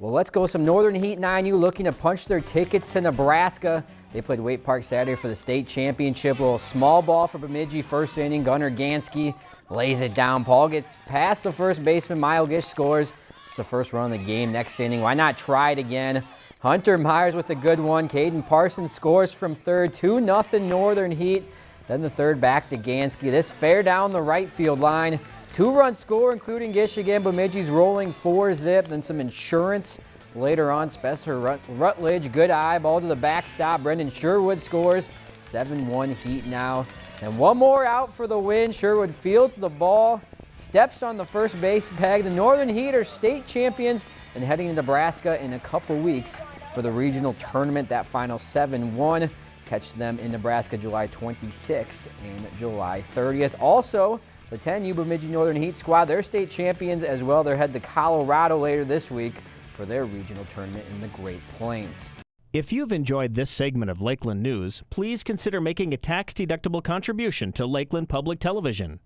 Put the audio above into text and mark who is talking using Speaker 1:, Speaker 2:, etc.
Speaker 1: Well, let's go some Northern Heat 9U looking to punch their tickets to Nebraska. They played Waite Park Saturday for the state championship. A little small ball for Bemidji first inning. Gunnar Gansky lays it down. Paul gets past the first baseman. Mile Gish scores. It's the first run of the game. Next inning, why not try it again? Hunter Myers with a good one. Caden Parsons scores from third. 2 nothing Northern Heat. Then the third back to Gansky. This fair down the right field line. Two-run score, including Gish again. Bemidji's rolling four zip, then some insurance later on. Spencer Rut Rutledge, good eye, ball to the backstop. Brendan Sherwood scores. 7-1 Heat now. And one more out for the win. Sherwood fields the ball, steps on the first base peg. The Northern Heat are state champions and heading to Nebraska in a couple weeks for the regional tournament. That final 7-1. Catch them in Nebraska July 26th and July 30th. Also, the 10U Bemidji Northern Heat squad, they're state champions as well. They're head to Colorado later this week for their regional tournament in the Great Plains.
Speaker 2: If you've enjoyed this segment of Lakeland News, please consider making a tax-deductible contribution to Lakeland Public Television.